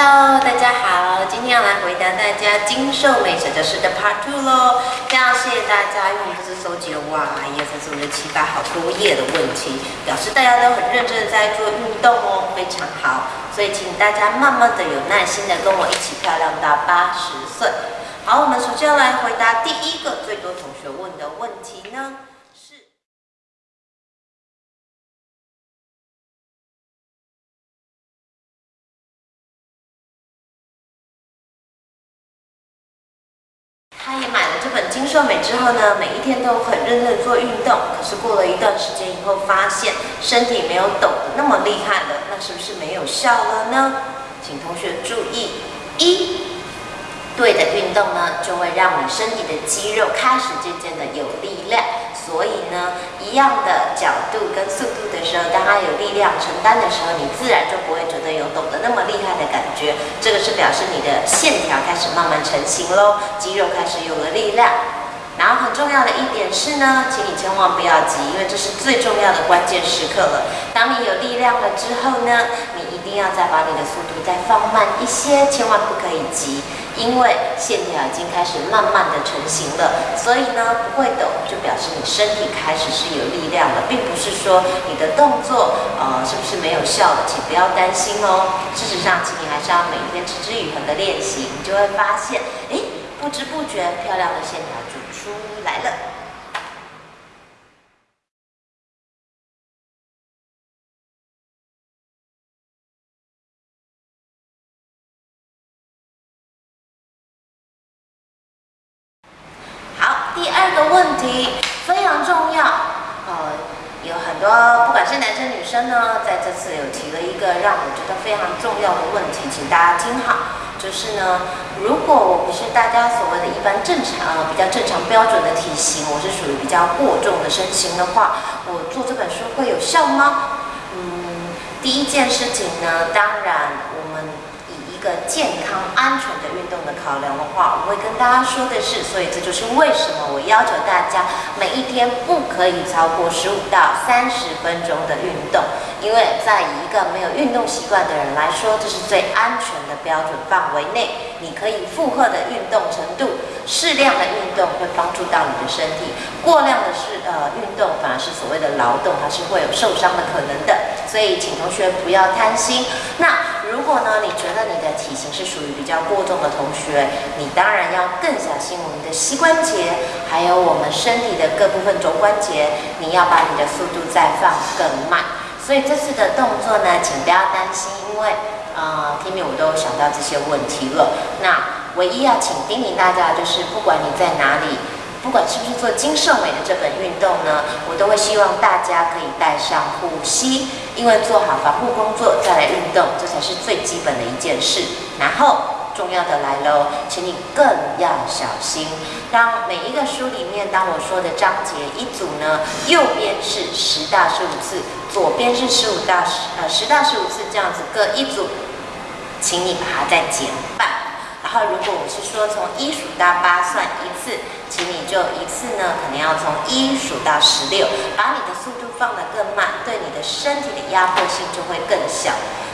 Hello，大家好，今天要来回答大家精瘦美小教室的 Part Two 喽。非常谢谢大家，因为我们这次收集了哇，一二三四五六七八好多页的问题，表示大家都很认真的在做运动哦，非常好。所以请大家慢慢的、有耐心的跟我一起漂亮到八十岁。好，我们首先要来回答第一个最多同学问的问题呢。他也买了这本《金瘦美》之后呢，每一天都很认真的做运动。可是过了一段时间以后，发现身体没有抖得那么厉害了，那是不是没有效了呢？请同学注意：一，对的运动呢，就会让你身体的肌肉开始渐渐的有力量。所以呢，一样的角度跟速度的时候，当它有力量承担的时候，你自然就不会觉得有抖得那么厉害的感觉。这个是表示你的线条开始慢慢成型喽，肌肉开始有了力量。然后很重要的一点是呢，请你千万不要急，因为这是最重要的关键时刻了。当你有力量了之后呢，你一定要再把你的速度再放慢一些，千万不可以急。因为线条已经开始慢慢的成型了，所以呢不会抖，就表示你身体开始是有力量了，并不是说你的动作呃是不是没有效的，请不要担心哦。事实上，请你还是要每天持之以恒的练习，你就会发现，哎，不知不觉漂亮的线条就出来了。第二个问题非常重要，呃，呃不管是男生女生呢，在这次有提了一个让我觉得非常重要的问题，请大家听好，就是呢，如果我不是大家所谓的一般正常、比较正常标准的体型，我是属于比较过重的身形的话，我做这本书会有效吗？嗯，第一件事情呢，当然我们。一个健康安全的运动的考量的话，我会跟大家说的是，所以这就是为什么我要求大家每一天不可以超过十五到三十分钟的运动，因为在一个没有运动习惯的人来说，这是最安全的标准范围内，你可以负荷的运动程度，适量的运动会帮助到你的身体，过量的是呃运动反而是所谓的劳动，还是会有受伤的可能的，所以请同学不要贪心。那如果呢，你觉得你的体型是属于比较过重的同学，你当然要更小心我们的膝关节，还有我们身体的各部分肘关节，你要把你的速度再放更慢。所以这次的动作呢，请不要担心，因为呃，天明我都想到这些问题了。那唯一要请叮咛大家就是，不管你在哪里。不管是不是做金瘦美的这本运动呢，我都会希望大家可以带上护膝，因为做好防护工作再来运动，这才是最基本的一件事。然后重要的来喽，请你更要小心。当每一个书里面，当我说的章节一组呢，右边是十到十五次，左边是十五到十呃十到十五次这样子各一组，请你把它再减半。然后如果我是说从一数到八算一次。请你就一次呢，可能要从一数到十六，把你的速度放得更慢，对你的身体的压迫性就会更小。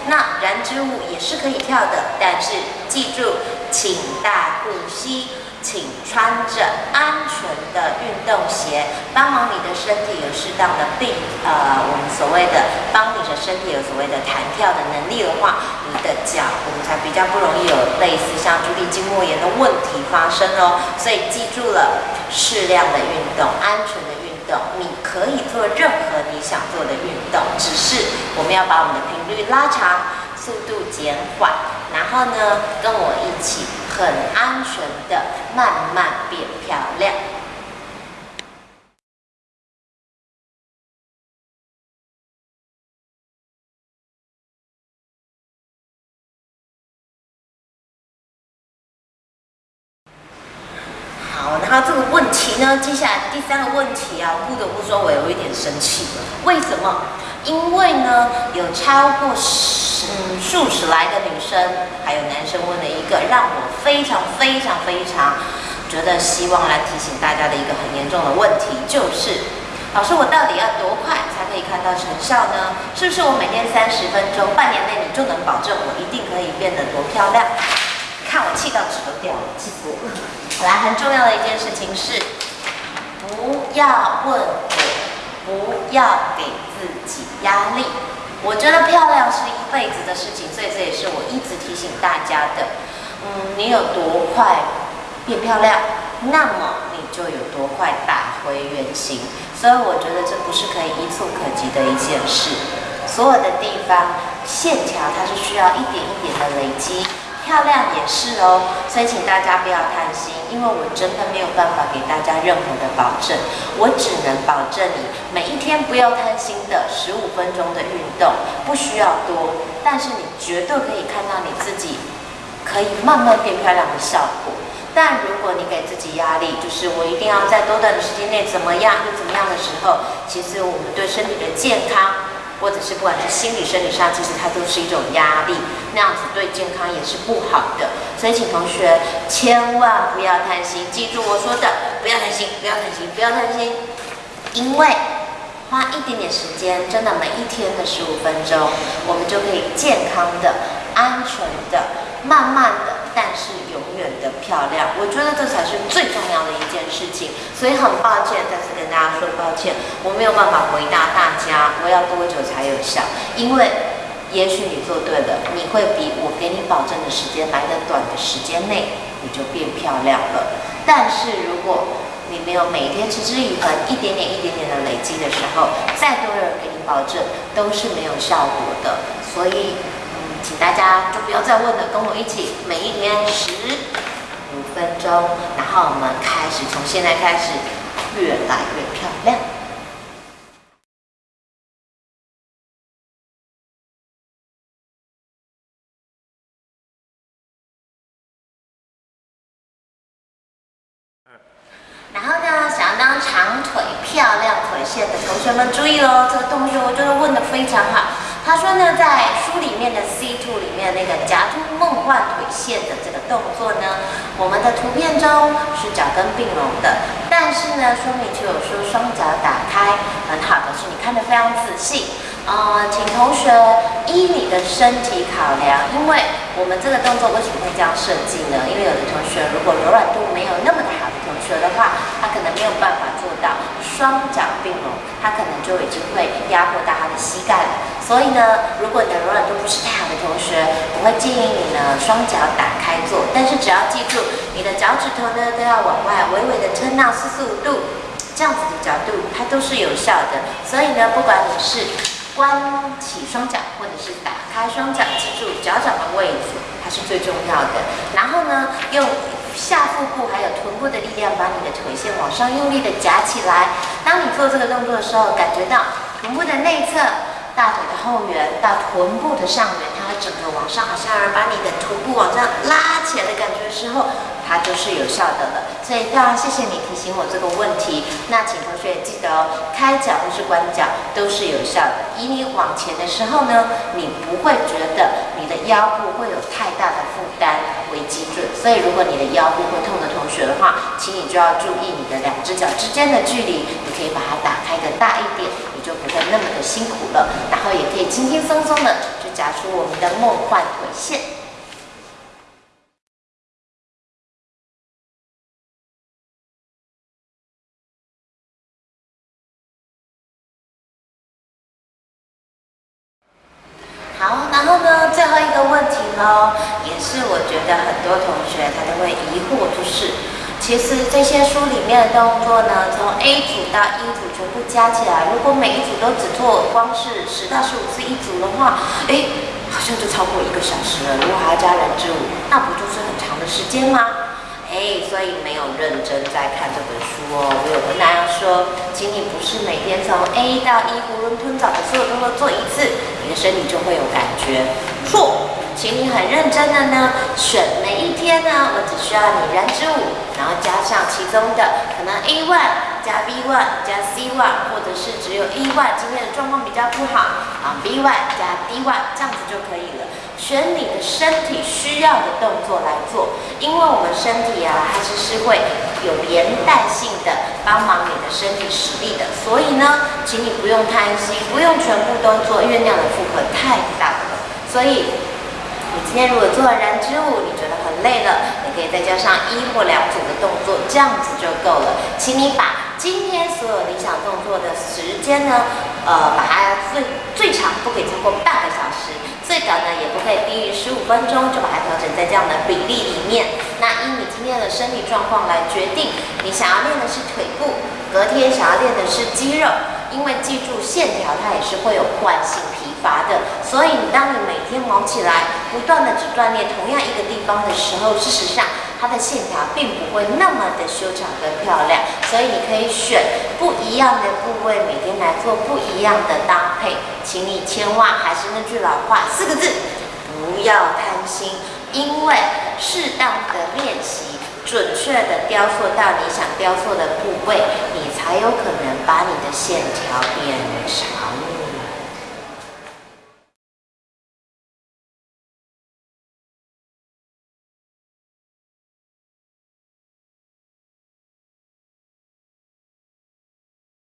那燃脂舞也是可以跳的，但是记住，请大呼吸。请穿着安全的运动鞋，帮忙你的身体有适当的病呃，我们所谓的帮你的身体有所谓的弹跳的能力的话，你的脚我们才比较不容易有类似像足底筋膜炎的问题发生哦。所以记住了，适量的运动，安全的运动，你可以做任何你想做的运动，只是我们要把我们的频率拉长，速度减缓。然后呢，跟我一起很安全的慢慢变漂亮。好，然后这个其呢，接下来第三个问题啊，不得不说我有一点生气。为什么？因为呢，有超过十嗯数十来个女生，还有男生问了一个让我非常非常非常觉得希望来提醒大家的一个很严重的问题，就是老师，我到底要多快才可以看到成效呢？是不是我每天三十分钟，半年内你就能保证我一定可以变得多漂亮？看我气到纸都掉了，气死我了！来，很重要的一件事情是，不要问我，不要给自己压力。我觉得漂亮是一辈子的事情，所以这也是我一直提醒大家的。嗯，你有多快变漂亮，那么你就有多快打回原形。所以我觉得这不是可以一触可及的一件事。所有的地方线条它是需要一点一点的累积。漂亮也是哦，所以请大家不要贪心，因为我真的没有办法给大家任何的保证，我只能保证你每一天不要贪心的十五分钟的运动，不需要多，但是你绝对可以看到你自己可以慢慢变漂亮的效果。但如果你给自己压力，就是我一定要在多短的时间内怎么样又怎么样的时候，其实我们对身体的健康。或者是不管是心理、生理上，其实它都是一种压力，那样子对健康也是不好的。所以，请同学千万不要贪心，记住我说的，不要贪心，不要贪心，不要贪心。因为花一点点时间，真的每一天的十五分钟，我们就可以健康的、安全的、慢慢的。但是永远的漂亮，我觉得这才是最重要的一件事情。所以很抱歉，再次跟大家说抱歉，我没有办法回答大家我要多久才有效。因为也许你做对了，你会比我给你保证的时间来的短的时间内，你就变漂亮了。但是如果你没有每天持之以恒，一点点一点点的累积的时候，再多人给你保证都是没有效果的。所以。请大家就不要再问了，跟我一起，每一天十五分钟，然后我们开始，从现在开始越来越漂亮。然后呢，想要当长腿、漂亮腿线的同学们注意喽，这个同学我觉得问的非常好。他说呢，在书里面的 C two 里面那个夹突梦幻腿线的这个动作呢，我们的图片中是脚跟并拢的，但是呢，说明就有说双脚打开，很好的是你看得非常仔细。呃，请同学依你的身体考量，因为我们这个动作为什么会这样设计呢？因为有的同学如果柔软度没有那么好的同学的话，他可能没有办法做到双脚并拢，他可能就已经会压迫到他的膝盖了。所以呢，如果你的柔软度不是太好的同学，我会建议你呢双脚打开做，但是只要记住你的脚趾头呢都要往外微微的撑到四十五度，这样子的角度它都是有效的。所以呢，不管你是关起双脚，或者是打开双脚，记住脚掌的位置，它是最重要的。然后呢，用下腹部还有臀部的力量，把你的腿线往上用力的夹起来。当你做这个动作的时候，感觉到臀部的内侧、大腿的后缘到臀部的上缘，它会整个往上，好像要把你的臀部往上拉起来的感觉的时候。它就是有效的了，所以非常谢谢你提醒我这个问题。那请同学记得哦，开脚或是关脚都是有效的。以你往前的时候呢，你不会觉得你的腰部会有太大的负担为基准。所以如果你的腰部会痛的同学的话，请你就要注意你的两只脚之间的距离，你可以把它打开的大一点，辛苦了。然后也可以轻轻松松的就夹出我们的梦幻腿线。好，然后呢，最后一个问题呢，也是我觉得很多同学他都会疑惑，就是其实这些书里面的动作呢，从 A 组到 E 组全部加起来，如果每一组都只做光是十到十五次一组的话，哎，好像就超过一个小时了。如果还要加人之舞，那不就是很长的时间吗？哎，所以没有认真在看这本书哦。我有跟大家说，请你不是每天从 A 到 E 囫囵吞枣的所有动作做一次，你的身体就会有感觉。错，请你很认真的呢，选每一天呢，我只需要你燃之舞，然后加上其中的可能 A one 加 B one 加 C one，或者是只有 A one 今天的状况比较不好啊，B one 加 D one 这样子就可以了。选你的身体需要的动作来做，因为我们身体啊，它其实会有连带性的帮忙你的身体实力的，所以呢，请你不用贪心，不用全部都做，因为那样的负荷太大了。所以，你今天如果做了燃脂舞，你觉得很累了，你可以再加上一或两组的动作，这样子就够了。请你把今天所有理想动作的时间呢，呃，把它最最长不可以超过半个小时。最短呢，也不可以低于十五分钟，就把它调整在这样的比例里面。那依你今天的身体状况来决定，你想要练的是腿部，隔天想要练的是肌肉。因为记住，线条它也是会有惯性疲乏的，所以你当你每天忙起来，不断的只锻炼同样一个地方的时候，事实上。它的线条并不会那么的修长跟漂亮，所以你可以选不一样的部位，每天来做不一样的搭配。请你千万还是那句老话，四个字：不要贪心。因为适当的练习，准确的雕塑到你想雕塑的部位，你还有可能把你的线条变长。